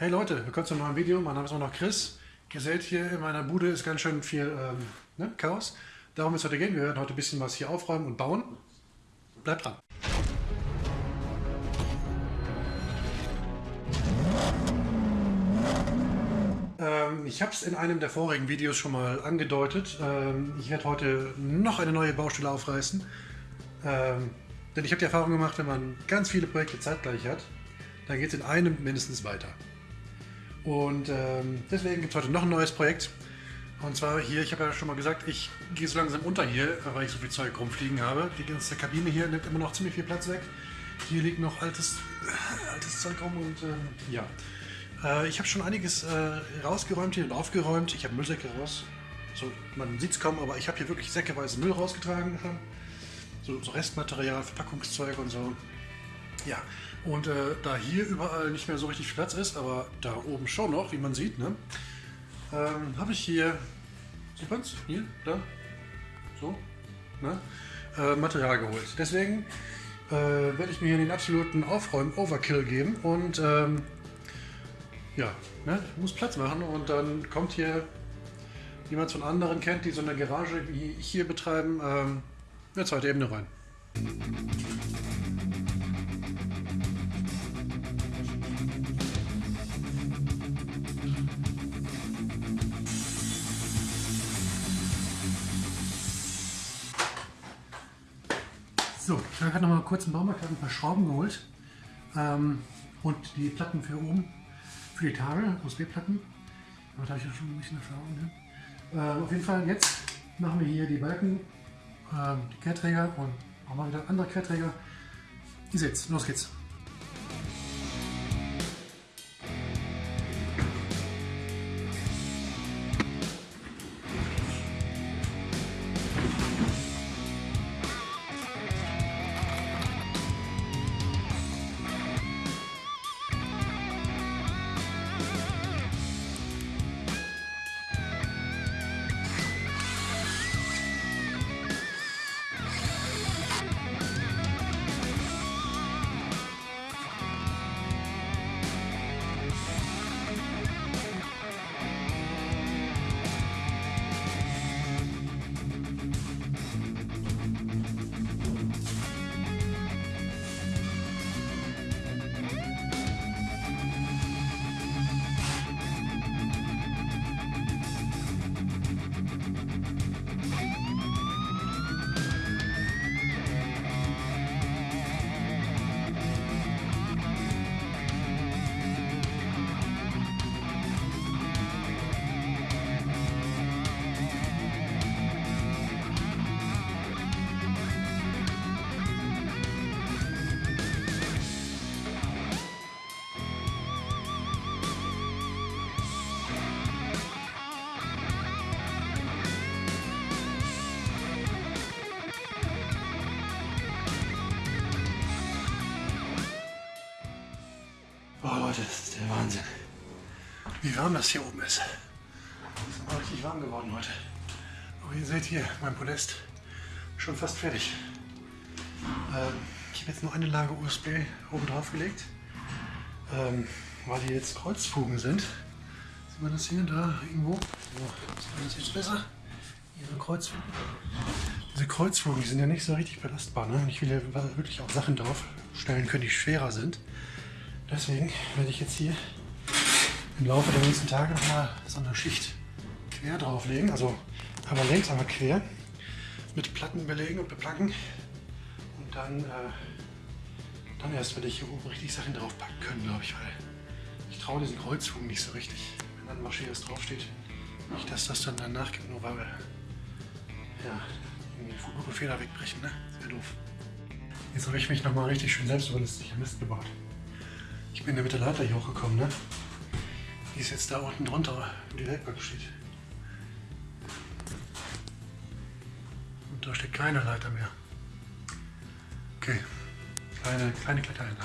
Hey Leute, willkommen zu einem neuen Video. Mein Name ist immer noch Chris. Ihr seht hier in meiner Bude ist ganz schön viel ähm, ne, Chaos. Darum wird es heute gehen. Wir werden heute ein bisschen was hier aufräumen und bauen. Bleibt dran. Ähm, ich habe es in einem der vorigen Videos schon mal angedeutet. Ähm, ich werde heute noch eine neue Baustelle aufreißen. Ähm, denn ich habe die Erfahrung gemacht, wenn man ganz viele Projekte zeitgleich hat, dann geht es in einem mindestens weiter. Und ähm, deswegen gibt es heute noch ein neues Projekt. Und zwar hier, ich habe ja schon mal gesagt, ich gehe so langsam unter hier, weil ich so viel Zeug rumfliegen habe. Die ganze Kabine hier nimmt immer noch ziemlich viel Platz weg. Hier liegt noch altes, äh, altes Zeug rum und ähm, ja. Äh, ich habe schon einiges äh, rausgeräumt hier und aufgeräumt. Ich habe Müllsäcke raus. So, man sieht es kaum, aber ich habe hier wirklich säckeweise Müll rausgetragen. So, so Restmaterial, Verpackungszeug und so. Ja, und äh, da hier überall nicht mehr so richtig Platz ist, aber da oben schon noch, wie man sieht, ne, ähm, habe ich hier, sieht man's? Hier, da, so, ne, äh, Material geholt. Deswegen äh, werde ich mir hier den absoluten Aufräumen-Overkill geben und ähm, ja, ne, muss Platz machen und dann kommt hier, wie man es von anderen kennt, die so eine Garage wie ich hier betreiben, ähm, eine zweite Ebene rein. So, ich habe gerade noch mal kurz im Baumarkt ein paar Schrauben geholt ähm, und die Platten für oben, für die Tage, USB-Platten. Da habe ich ja schon ein bisschen Erfahrung. Ne? Äh, auf jeden Fall, jetzt machen wir hier die Balken, äh, die Kehrträger und auch mal wieder andere Querträger. Ihr seht's, los geht's. Leute, das ist der Wahnsinn. Wie warm das hier oben ist. Es ist richtig warm geworden heute. Aber ihr seht hier, mein Podest schon fast fertig. Ähm, ich habe jetzt nur eine Lage USB oben drauf gelegt, ähm, weil hier jetzt Kreuzfugen sind. Sieht man das hier da irgendwo? So, das jetzt besser? Ihre Kreuzfugen. Diese Kreuzfugen, die sind ja nicht so richtig belastbar. Ne? Ich will ja wirklich auch Sachen drauf stellen können, die schwerer sind. Deswegen werde ich jetzt hier im Laufe der nächsten Tage nochmal so eine Schicht quer drauflegen. Also einmal längs, einmal quer. Mit Platten belegen und beplacken. Und dann, äh, dann erst werde ich hier oben richtig Sachen draufpacken können, glaube ich. Weil ich traue diesen Kreuzfugen nicht so richtig. Wenn dann Marschieres draufsteht. Nicht, dass das dann danach gibt, nur weil wir ja, irgendwie Feder wegbrechen. Ne? Das doof. Jetzt habe ich mich nochmal richtig schön selbst überlistig Mist gebaut. Ich bin ja mit der Leiter hier hochgekommen, ne? Die ist jetzt da unten drunter, wo die Werkbank steht. Und da steht keine Leiter mehr. Okay. Kleine, kleine. Kleine,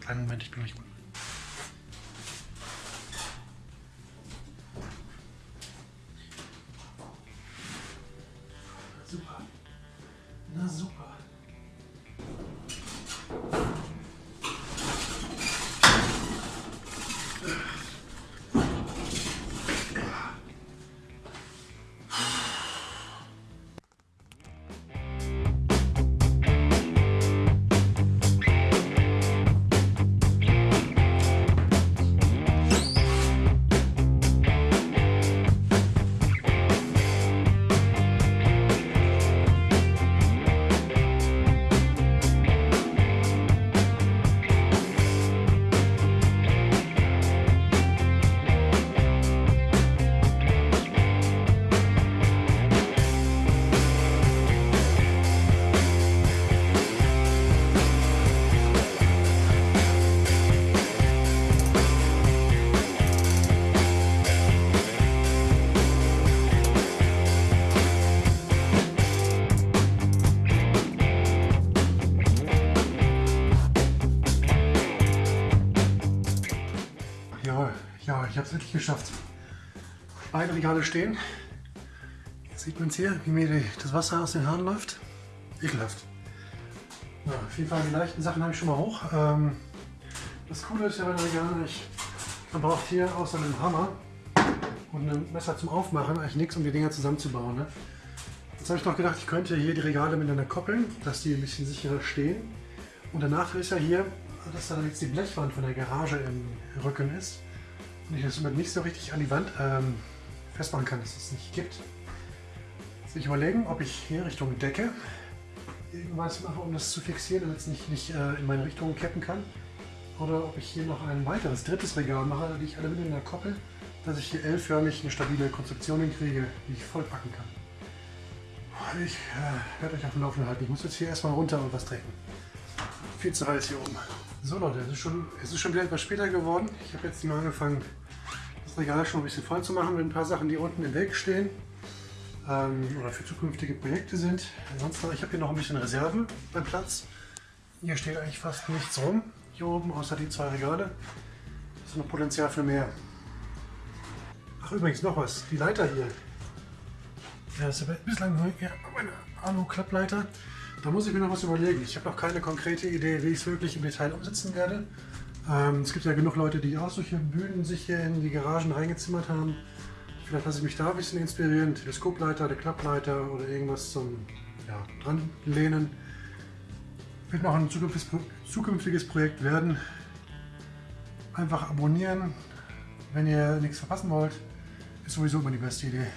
kleinen Moment, ich bin gleich unten. Ich endlich geschafft. Beide Regale stehen. Jetzt sieht man es hier, wie mir das Wasser aus den Haaren läuft. Ekelhaft. Ja, auf jeden Fall die leichten Sachen habe ich schon mal hoch. Ähm, das Coole ist ja bei den Regalen nicht, man braucht hier außer einem Hammer und einem Messer zum Aufmachen eigentlich nichts, um die Dinger zusammenzubauen. Ne? Jetzt habe ich noch gedacht, ich könnte hier die Regale miteinander koppeln, dass die ein bisschen sicherer stehen. Und Nachteil ist ja hier, dass da jetzt die Blechwand von der Garage im Rücken ist und ich das somit nicht so richtig an die Wand ähm, festmachen kann, dass es nicht gibt. Jetzt ich überlegen, ob ich hier Richtung Decke irgendwas mache, um das zu fixieren, damit es nicht, nicht äh, in meine Richtung kippen kann. Oder ob ich hier noch ein weiteres, drittes Regal mache, die ich alle miteinander koppel, dass ich hier L-förmig eine stabile Konstruktion hinkriege, die ich vollpacken kann. Ich äh, werde euch auf dem Laufenden halten. Ich muss jetzt hier erstmal runter und was trinken. Viel zu heiß hier oben. So Leute, es ist schon, es ist schon wieder etwas später geworden. Ich habe jetzt mal angefangen, das Regal schon ein bisschen voll zu machen mit ein paar Sachen, die unten im Weg stehen ähm, oder für zukünftige Projekte sind. Ansonsten, ich habe hier noch ein bisschen Reserve beim Platz. Hier steht eigentlich fast nichts rum, hier oben, außer die zwei Regale. Das ist noch Potenzial für mehr. Ach übrigens noch was, die Leiter hier. Ja, das ist bislang nur ja, meine Alu-Klappleiter. Da muss ich mir noch was überlegen. Ich habe noch keine konkrete Idee, wie ich es wirklich im Detail umsetzen werde. Ähm, es gibt ja genug Leute, die auch solche Bühnen sich hier in die Garagen reingezimmert haben. Vielleicht lasse ich mich da ein bisschen inspirieren. Teleskopleiter, der Klappleiter oder irgendwas zum ja, dran lehnen. Wird noch ein zukünftiges Projekt werden. Einfach abonnieren, wenn ihr nichts verpassen wollt. Ist sowieso immer die beste Idee.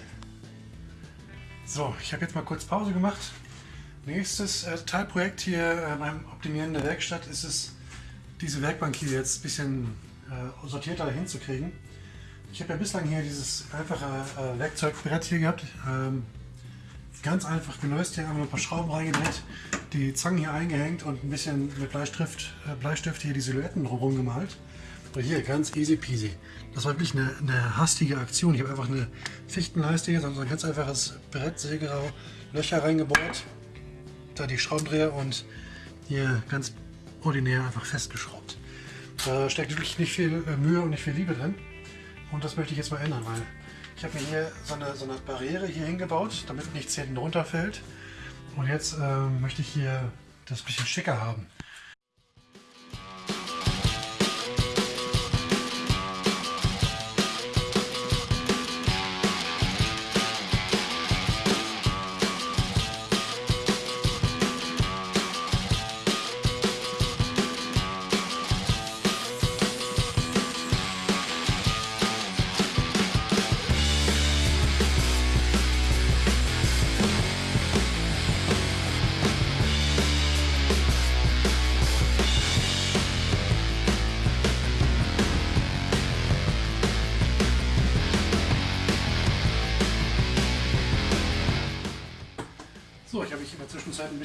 So, ich habe jetzt mal kurz Pause gemacht. Nächstes äh, Teilprojekt hier äh, beim Optimieren der Werkstatt ist es, diese Werkbank hier jetzt ein bisschen äh, sortierter hinzukriegen. Ich habe ja bislang hier dieses einfache äh, Werkzeugbrett hier gehabt. Ähm, ganz einfach gelöst, hier haben wir ein paar Schrauben reingedreht, die Zangen hier eingehängt und ein bisschen mit Bleistift, äh, Bleistift hier die Silhouetten drumherum gemalt. Und hier, ganz easy peasy. Das war wirklich eine, eine hastige Aktion. Ich habe einfach eine Fichtenleiste hier, so ein ganz einfaches Brett, Sägerau, Löcher reingebohrt, da die Schraubendreher und hier ganz ordinär einfach festgeschraubt. Da steckt wirklich nicht viel äh, Mühe und nicht viel Liebe drin. Und das möchte ich jetzt mal ändern, weil ich habe mir hier so eine, so eine Barriere hier hingebaut, damit nichts hinten runterfällt. Und jetzt äh, möchte ich hier das bisschen schicker haben.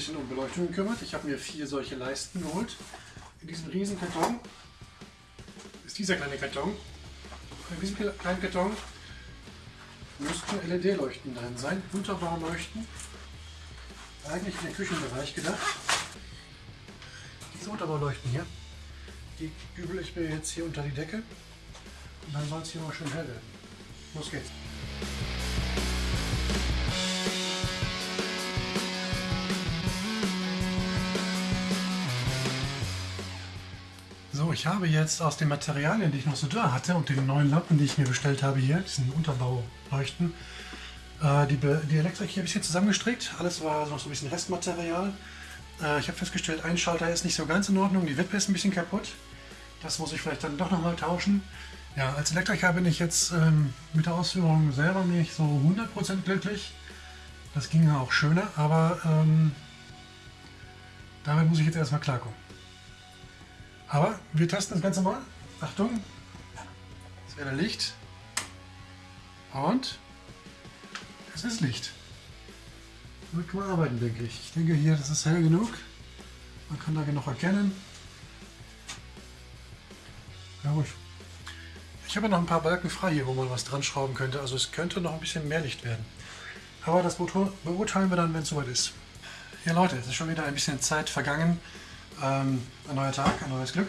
Bisschen um Beleuchtung gekümmert. Ich habe mir vier solche Leisten geholt. In diesem riesen Karton ist dieser kleine Karton. In diesem kleinen Karton müssten LED-Leuchten drin sein, wunderbar leuchten. Eigentlich für den Küchenbereich gedacht. Diese Unterbauleuchten hier, die übel ich mir jetzt hier unter die Decke und dann soll es hier mal schön hell werden. Los geht's. Ich habe jetzt aus den Materialien, die ich noch so da hatte und den neuen Lampen, die ich mir bestellt habe hier, diesen Unterbauleuchten, äh, die, die Elektrik hier ein bisschen zusammengestrickt. Alles war noch so ein bisschen Restmaterial. Äh, ich habe festgestellt, ein Schalter ist nicht so ganz in Ordnung, die Wippe ist ein bisschen kaputt. Das muss ich vielleicht dann doch nochmal tauschen. Ja, als Elektriker bin ich jetzt ähm, mit der Ausführung selber nicht so 100% glücklich. Das ging ja auch schöner, aber ähm, damit muss ich jetzt erstmal klarkommen. Aber wir testen das Ganze mal. Achtung, es wäre Licht. Und es ist Licht. Damit kann man arbeiten, denke ich. Ich denke hier, das ist hell genug. Man kann da genug erkennen. Ja gut. Ich habe noch ein paar Balken frei hier, wo man was dran schrauben könnte. Also es könnte noch ein bisschen mehr Licht werden. Aber das beurteilen wir dann, wenn es soweit ist. Ja Leute, es ist schon wieder ein bisschen Zeit vergangen. Ähm, ein neuer Tag, ein neues Glück.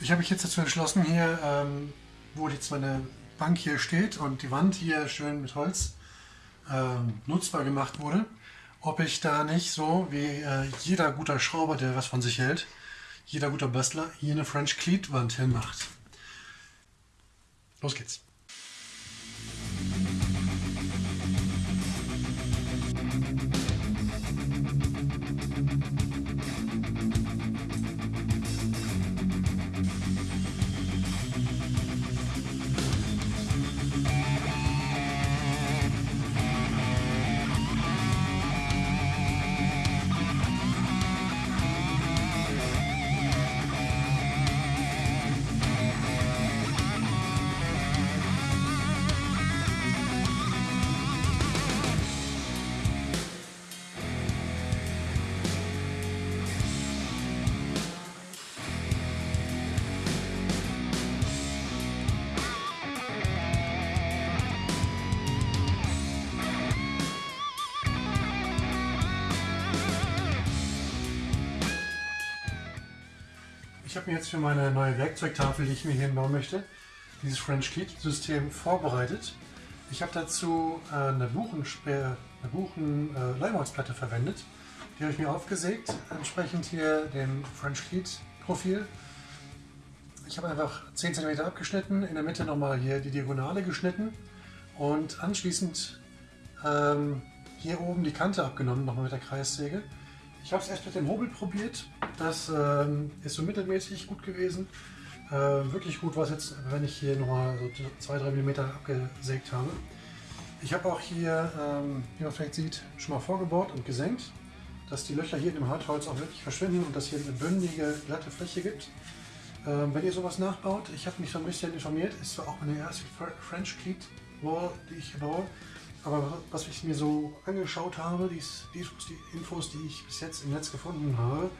Ich habe mich jetzt dazu entschlossen, hier ähm, wo jetzt meine Bank hier steht und die Wand hier schön mit Holz ähm, nutzbar gemacht wurde, ob ich da nicht so wie äh, jeder guter Schrauber, der was von sich hält, jeder guter Bastler hier eine French Cleat Wand hinmacht. Los geht's. Ich habe mir jetzt für meine neue Werkzeugtafel, die ich mir hier bauen möchte, dieses French Kit System vorbereitet. Ich habe dazu äh, eine eine Buchen äh, verwendet. Die habe ich mir aufgesägt, entsprechend hier dem French Kit Profil. Ich habe einfach 10 cm abgeschnitten, in der Mitte nochmal hier die Diagonale geschnitten und anschließend ähm, hier oben die Kante abgenommen, nochmal mit der Kreissäge. Ich habe es erst mit dem Hobel probiert. Das ähm, ist so mittelmäßig gut gewesen. Äh, wirklich gut war es jetzt, wenn ich hier nochmal so 2-3 mm abgesägt habe. Ich habe auch hier, ähm, wie man vielleicht sieht, schon mal vorgebohrt und gesenkt, dass die Löcher hier in dem Hartholz auch wirklich verschwinden und dass hier eine bündige, glatte Fläche gibt. Ähm, wenn ihr sowas nachbaut, ich habe mich so ein bisschen informiert, ist zwar auch meine erste French Cleat Wall, die ich baue, aber was ich mir so angeschaut habe, die, die, die Infos, die ich bis jetzt im Netz gefunden habe,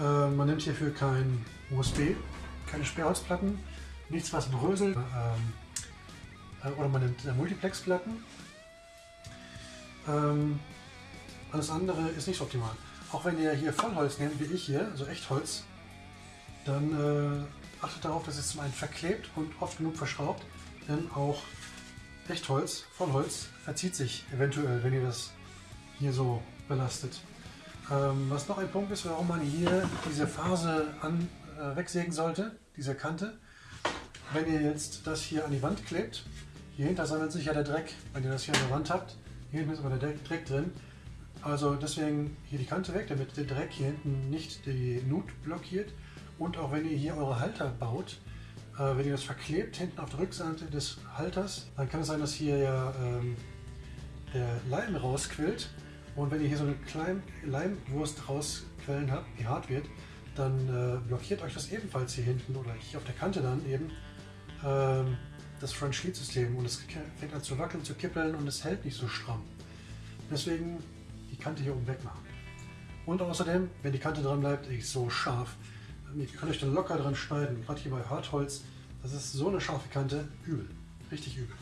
äh, man nimmt hierfür kein USB, keine Sperrholzplatten, nichts was bröselt, ähm, äh, oder man nimmt äh, Multiplexplatten. Ähm, alles andere ist nicht so optimal. Auch wenn ihr hier Vollholz nehmt, wie ich hier, also Echtholz, dann äh, achtet darauf, dass es zum einen verklebt und oft genug verschraubt, denn auch Echtholz, Vollholz, verzieht sich eventuell, wenn ihr das hier so belastet. Ähm, was noch ein Punkt ist, warum man hier diese Phase an, äh, wegsägen sollte, diese Kante. Wenn ihr jetzt das hier an die Wand klebt, hier hinter sammelt sich ja der Dreck, wenn ihr das hier an der Wand habt. Hier hinten ist aber der Dreck drin. Also deswegen hier die Kante weg, damit der Dreck hier hinten nicht die Nut blockiert. Und auch wenn ihr hier eure Halter baut, äh, wenn ihr das verklebt hinten auf der Rückseite des Halters, dann kann es sein, dass hier ja ähm, der Leim rausquillt. Und wenn ihr hier so eine kleine Leimwurst rausquellen habt, die hart wird, dann äh, blockiert euch das ebenfalls hier hinten oder hier auf der Kante dann eben ähm, das Front Sheet System und es fängt an zu wackeln, zu kippeln und es hält nicht so stramm. Deswegen die Kante hier oben wegmachen. Und außerdem, wenn die Kante dran bleibt, ist so scharf, ihr könnt euch dann locker dran schneiden. Gerade hier bei Hartholz, das ist so eine scharfe Kante, übel. Richtig übel.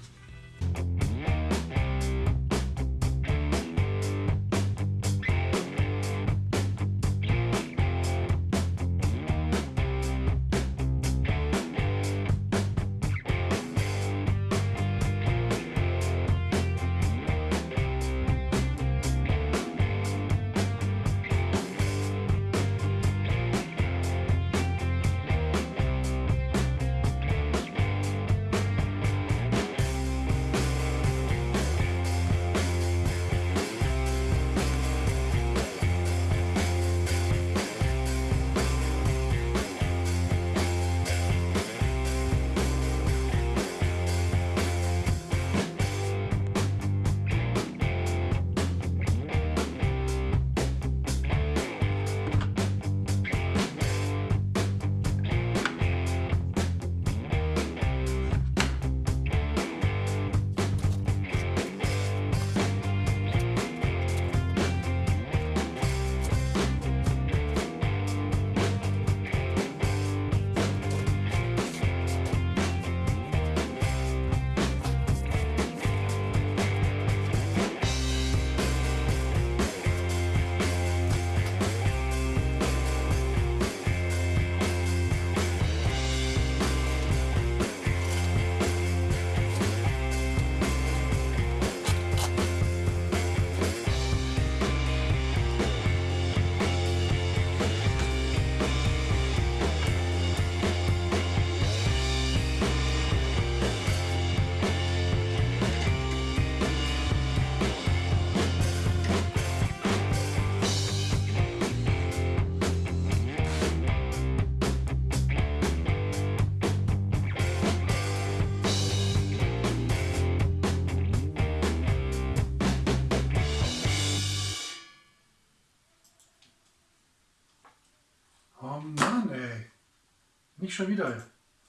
Nicht schon wieder.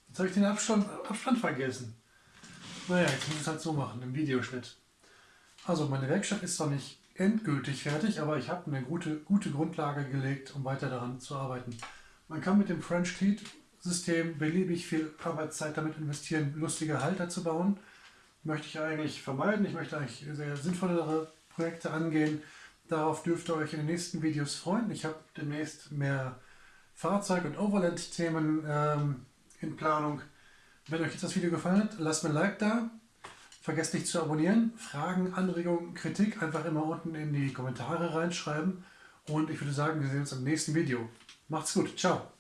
Jetzt habe ich den Abstand, Abstand vergessen. Naja, jetzt muss ich es halt so machen, im Videoschnitt. Also meine Werkstatt ist zwar nicht endgültig fertig, aber ich habe eine gute, gute Grundlage gelegt, um weiter daran zu arbeiten. Man kann mit dem French Teat System beliebig viel Arbeitszeit damit investieren, lustige Halter zu bauen. Möchte ich eigentlich vermeiden. Ich möchte eigentlich sehr sinnvollere Projekte angehen. Darauf dürft ihr euch in den nächsten Videos freuen. Ich habe demnächst mehr Fahrzeug- und Overland-Themen ähm, in Planung. Wenn euch jetzt das Video gefallen hat, lasst mir ein Like da. Vergesst nicht zu abonnieren. Fragen, Anregungen, Kritik einfach immer unten in die Kommentare reinschreiben. Und ich würde sagen, wir sehen uns im nächsten Video. Macht's gut. Ciao.